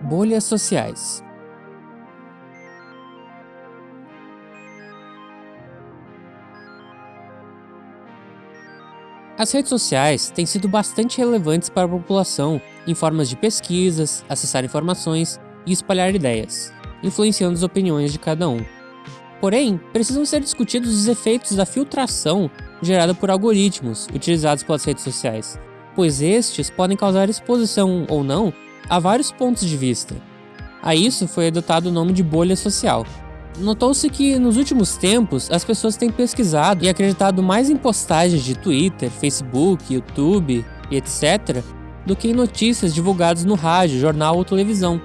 Bolhas sociais As redes sociais têm sido bastante relevantes para a população em formas de pesquisas, acessar informações e espalhar ideias, influenciando as opiniões de cada um. Porém, precisam ser discutidos os efeitos da filtração gerada por algoritmos utilizados pelas redes sociais, pois estes podem causar exposição ou não a vários pontos de vista. A isso foi adotado o nome de bolha social. Notou-se que, nos últimos tempos, as pessoas têm pesquisado e acreditado mais em postagens de Twitter, Facebook, YouTube e etc., do que em notícias divulgadas no rádio, jornal ou televisão.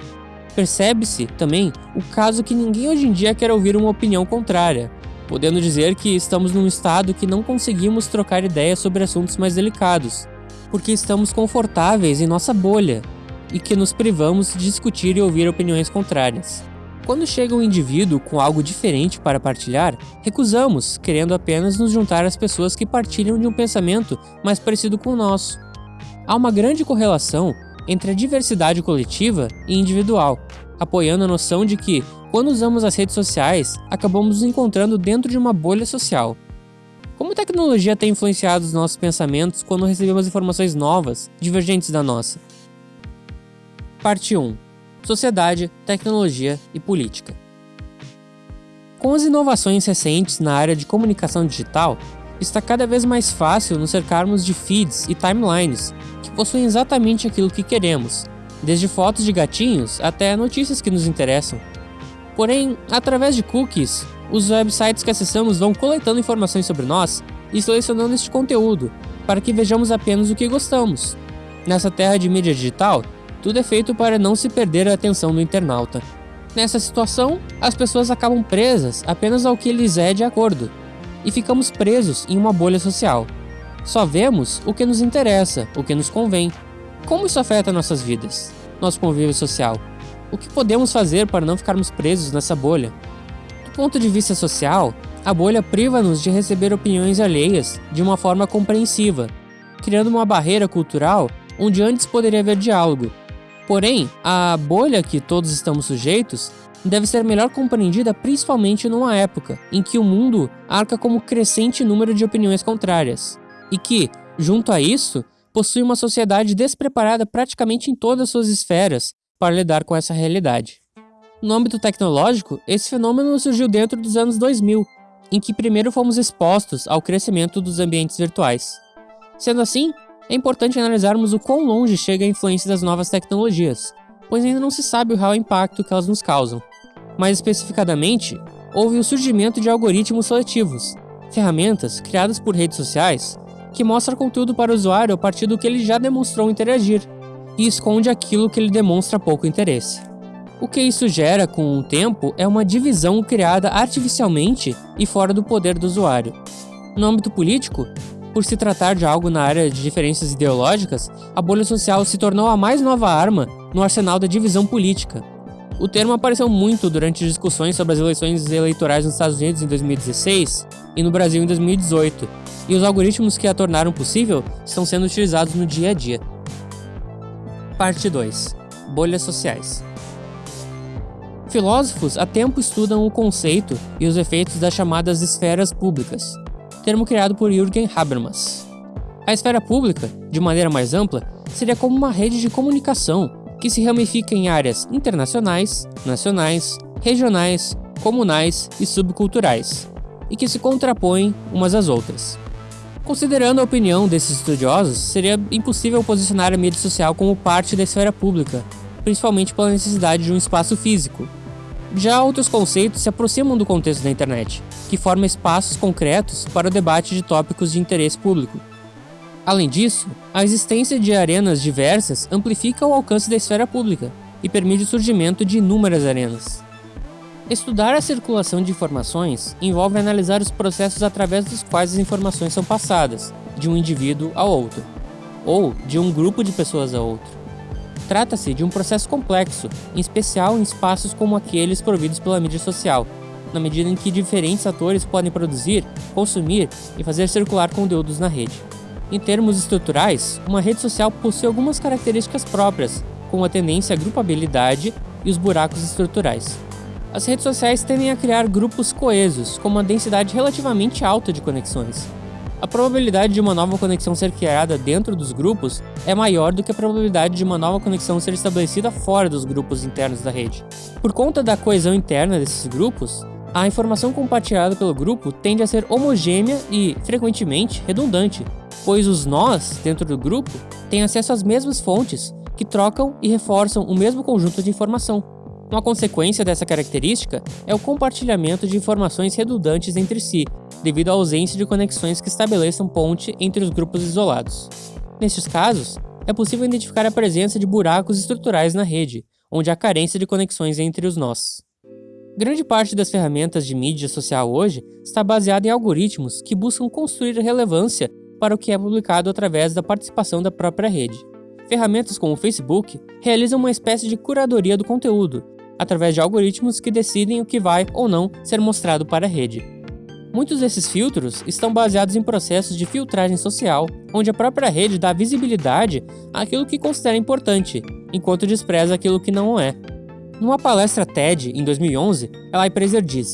Percebe-se, também, o caso que ninguém hoje em dia quer ouvir uma opinião contrária, podendo dizer que estamos num estado que não conseguimos trocar ideias sobre assuntos mais delicados, porque estamos confortáveis em nossa bolha, e que nos privamos de discutir e ouvir opiniões contrárias. Quando chega um indivíduo com algo diferente para partilhar, recusamos, querendo apenas nos juntar às pessoas que partilham de um pensamento mais parecido com o nosso. Há uma grande correlação entre a diversidade coletiva e individual, apoiando a noção de que, quando usamos as redes sociais, acabamos nos encontrando dentro de uma bolha social. Como a tecnologia tem influenciado os nossos pensamentos quando recebemos informações novas, divergentes da nossa? Parte 1 Sociedade, Tecnologia e Política Com as inovações recentes na área de comunicação digital, está cada vez mais fácil nos cercarmos de feeds e timelines que possuem exatamente aquilo que queremos, desde fotos de gatinhos até notícias que nos interessam. Porém, através de cookies, os websites que acessamos vão coletando informações sobre nós e selecionando este conteúdo, para que vejamos apenas o que gostamos. Nessa terra de mídia digital, tudo é feito para não se perder a atenção do internauta. Nessa situação, as pessoas acabam presas apenas ao que lhes é de acordo, e ficamos presos em uma bolha social. Só vemos o que nos interessa, o que nos convém. Como isso afeta nossas vidas, nosso convívio social? O que podemos fazer para não ficarmos presos nessa bolha? Do ponto de vista social, a bolha priva-nos de receber opiniões alheias de uma forma compreensiva, criando uma barreira cultural onde antes poderia haver diálogo. Porém, a bolha que todos estamos sujeitos deve ser melhor compreendida principalmente numa época em que o mundo arca como crescente número de opiniões contrárias, e que, junto a isso, possui uma sociedade despreparada praticamente em todas suas esferas para lidar com essa realidade. No âmbito tecnológico, esse fenômeno surgiu dentro dos anos 2000, em que primeiro fomos expostos ao crescimento dos ambientes virtuais. Sendo assim, é importante analisarmos o quão longe chega a influência das novas tecnologias, pois ainda não se sabe o real impacto que elas nos causam. Mais especificadamente, houve o surgimento de algoritmos seletivos, ferramentas criadas por redes sociais que mostram conteúdo para o usuário a partir do que ele já demonstrou interagir, e esconde aquilo que ele demonstra pouco interesse. O que isso gera com o tempo é uma divisão criada artificialmente e fora do poder do usuário. No âmbito político, por se tratar de algo na área de diferenças ideológicas, a bolha social se tornou a mais nova arma no arsenal da divisão política, o termo apareceu muito durante discussões sobre as eleições eleitorais nos Estados Unidos em 2016 e no Brasil em 2018, e os algoritmos que a tornaram possível estão sendo utilizados no dia a dia. Parte 2 Bolhas sociais. Filósofos há tempo estudam o conceito e os efeitos das chamadas esferas públicas, termo criado por Jürgen Habermas. A esfera pública, de maneira mais ampla, seria como uma rede de comunicação que se ramifica em áreas internacionais, nacionais, regionais, comunais e subculturais, e que se contrapõem umas às outras. Considerando a opinião desses estudiosos, seria impossível posicionar a mídia social como parte da esfera pública, principalmente pela necessidade de um espaço físico. Já outros conceitos se aproximam do contexto da internet, que forma espaços concretos para o debate de tópicos de interesse público, Além disso, a existência de arenas diversas amplifica o alcance da esfera pública e permite o surgimento de inúmeras arenas. Estudar a circulação de informações envolve analisar os processos através dos quais as informações são passadas, de um indivíduo a outro, ou de um grupo de pessoas a outro. Trata-se de um processo complexo, em especial em espaços como aqueles providos pela mídia social, na medida em que diferentes atores podem produzir, consumir e fazer circular conteúdos na rede. Em termos estruturais, uma rede social possui algumas características próprias, com a tendência à grupabilidade e os buracos estruturais. As redes sociais tendem a criar grupos coesos, com uma densidade relativamente alta de conexões. A probabilidade de uma nova conexão ser criada dentro dos grupos é maior do que a probabilidade de uma nova conexão ser estabelecida fora dos grupos internos da rede. Por conta da coesão interna desses grupos, a informação compartilhada pelo grupo tende a ser homogênea e, frequentemente, redundante, pois os nós dentro do grupo têm acesso às mesmas fontes, que trocam e reforçam o mesmo conjunto de informação. Uma consequência dessa característica é o compartilhamento de informações redundantes entre si, devido à ausência de conexões que estabeleçam ponte entre os grupos isolados. Nestes casos, é possível identificar a presença de buracos estruturais na rede, onde há carência de conexões entre os nós. Grande parte das ferramentas de mídia social hoje está baseada em algoritmos que buscam construir relevância para o que é publicado através da participação da própria rede. Ferramentas como o Facebook realizam uma espécie de curadoria do conteúdo, através de algoritmos que decidem o que vai ou não ser mostrado para a rede. Muitos desses filtros estão baseados em processos de filtragem social, onde a própria rede dá visibilidade àquilo que considera importante, enquanto despreza aquilo que não é. Numa palestra TED em 2011, Eli Fraser diz: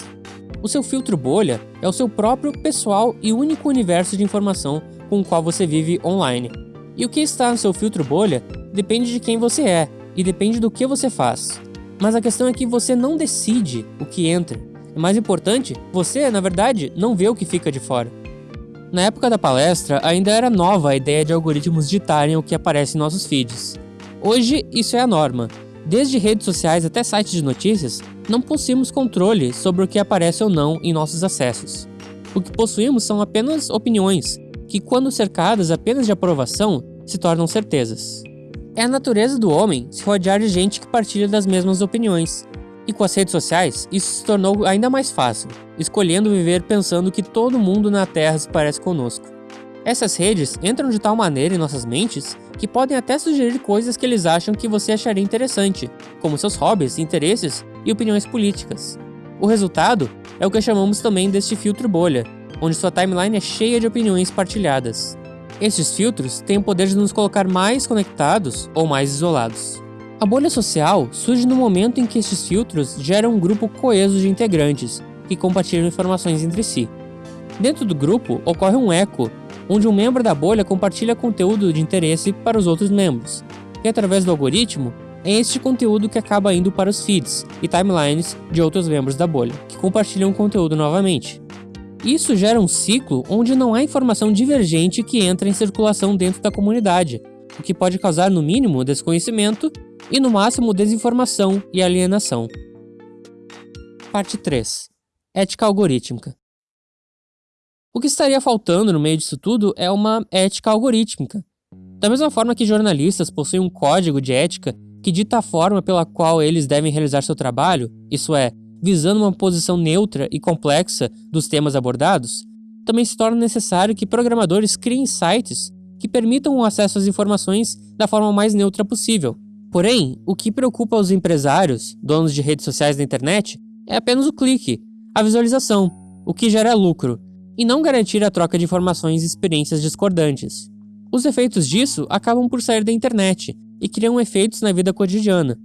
O seu filtro bolha é o seu próprio pessoal e único universo de informação com o qual você vive online. E o que está no seu filtro bolha depende de quem você é e depende do que você faz. Mas a questão é que você não decide o que entra. É mais importante, você, na verdade, não vê o que fica de fora. Na época da palestra, ainda era nova a ideia de algoritmos ditarem o que aparece em nossos feeds. Hoje, isso é a norma, Desde redes sociais até sites de notícias, não possuímos controle sobre o que aparece ou não em nossos acessos. O que possuímos são apenas opiniões, que, quando cercadas apenas de aprovação, se tornam certezas. É a natureza do homem se rodear de gente que partilha das mesmas opiniões. E com as redes sociais, isso se tornou ainda mais fácil, escolhendo viver pensando que todo mundo na Terra se parece conosco. Essas redes entram de tal maneira em nossas mentes que podem até sugerir coisas que eles acham que você acharia interessante, como seus hobbies, interesses e opiniões políticas. O resultado é o que chamamos também deste filtro bolha, onde sua timeline é cheia de opiniões partilhadas. Estes filtros têm o poder de nos colocar mais conectados ou mais isolados. A bolha social surge no momento em que estes filtros geram um grupo coeso de integrantes que compartilham informações entre si. Dentro do grupo ocorre um eco onde um membro da bolha compartilha conteúdo de interesse para os outros membros, e através do algoritmo, é este conteúdo que acaba indo para os feeds e timelines de outros membros da bolha, que compartilham o conteúdo novamente. Isso gera um ciclo onde não há informação divergente que entra em circulação dentro da comunidade, o que pode causar no mínimo desconhecimento e no máximo desinformação e alienação. Parte 3. Ética algorítmica. O que estaria faltando no meio disso tudo é uma ética algorítmica. Da mesma forma que jornalistas possuem um código de ética que dita a forma pela qual eles devem realizar seu trabalho, isso é, visando uma posição neutra e complexa dos temas abordados, também se torna necessário que programadores criem sites que permitam o acesso às informações da forma mais neutra possível. Porém, o que preocupa os empresários, donos de redes sociais da internet, é apenas o clique, a visualização, o que gera lucro, e não garantir a troca de informações e experiências discordantes. Os efeitos disso acabam por sair da internet e criam efeitos na vida cotidiana.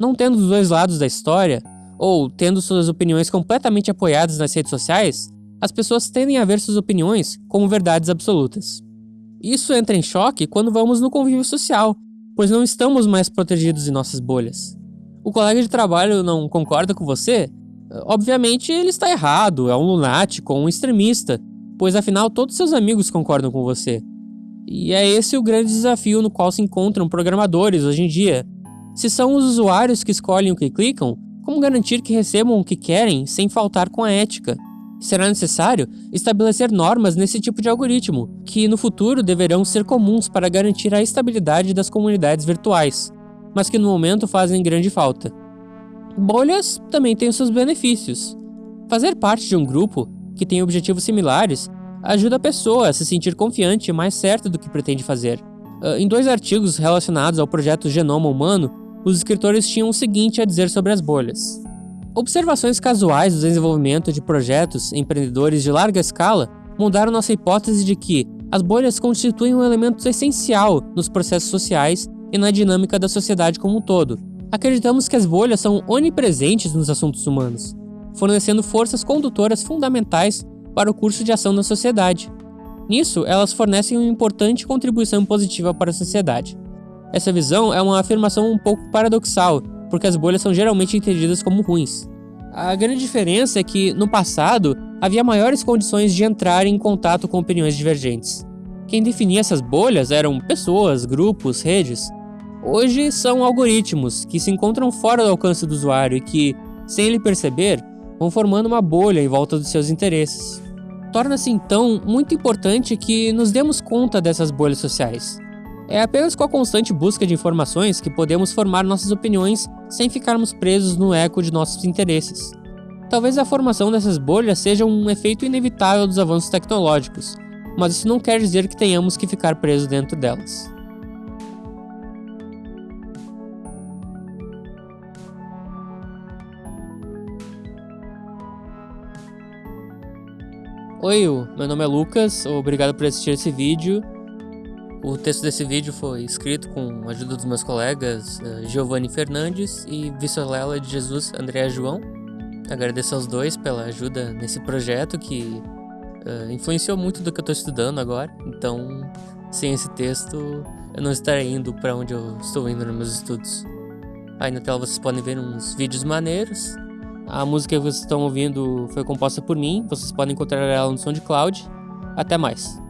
Não tendo os dois lados da história, ou tendo suas opiniões completamente apoiadas nas redes sociais, as pessoas tendem a ver suas opiniões como verdades absolutas. Isso entra em choque quando vamos no convívio social, pois não estamos mais protegidos em nossas bolhas. O colega de trabalho não concorda com você? Obviamente ele está errado, é um lunático, um extremista, pois afinal todos seus amigos concordam com você. E é esse o grande desafio no qual se encontram programadores hoje em dia. Se são os usuários que escolhem o que clicam, como garantir que recebam o que querem sem faltar com a ética? Será necessário estabelecer normas nesse tipo de algoritmo, que no futuro deverão ser comuns para garantir a estabilidade das comunidades virtuais, mas que no momento fazem grande falta. Bolhas também têm seus benefícios. Fazer parte de um grupo que tem objetivos similares ajuda a pessoa a se sentir confiante e mais certa do que pretende fazer. Uh, em dois artigos relacionados ao projeto Genoma Humano, os escritores tinham o seguinte a dizer sobre as bolhas. Observações casuais do desenvolvimento de projetos empreendedores de larga escala mudaram nossa hipótese de que as bolhas constituem um elemento essencial nos processos sociais e na dinâmica da sociedade como um todo. Acreditamos que as bolhas são onipresentes nos assuntos humanos, fornecendo forças condutoras fundamentais para o curso de ação da sociedade. Nisso, elas fornecem uma importante contribuição positiva para a sociedade. Essa visão é uma afirmação um pouco paradoxal, porque as bolhas são geralmente entendidas como ruins. A grande diferença é que, no passado, havia maiores condições de entrar em contato com opiniões divergentes. Quem definia essas bolhas eram pessoas, grupos, redes. Hoje são algoritmos que se encontram fora do alcance do usuário e que, sem ele perceber, vão formando uma bolha em volta dos seus interesses. Torna-se então muito importante que nos demos conta dessas bolhas sociais. É apenas com a constante busca de informações que podemos formar nossas opiniões sem ficarmos presos no eco de nossos interesses. Talvez a formação dessas bolhas seja um efeito inevitável dos avanços tecnológicos, mas isso não quer dizer que tenhamos que ficar presos dentro delas. Oi, meu nome é Lucas, obrigado por assistir esse vídeo. O texto desse vídeo foi escrito com a ajuda dos meus colegas uh, Giovanni Fernandes e Vissolela de Jesus André João. Agradeço aos dois pela ajuda nesse projeto que uh, influenciou muito do que eu estou estudando agora. Então, sem esse texto, eu não estaria indo para onde eu estou indo nos meus estudos. Aí na tela vocês podem ver uns vídeos maneiros a música que vocês estão ouvindo foi composta por mim, vocês podem encontrar ela no SoundCloud. Até mais!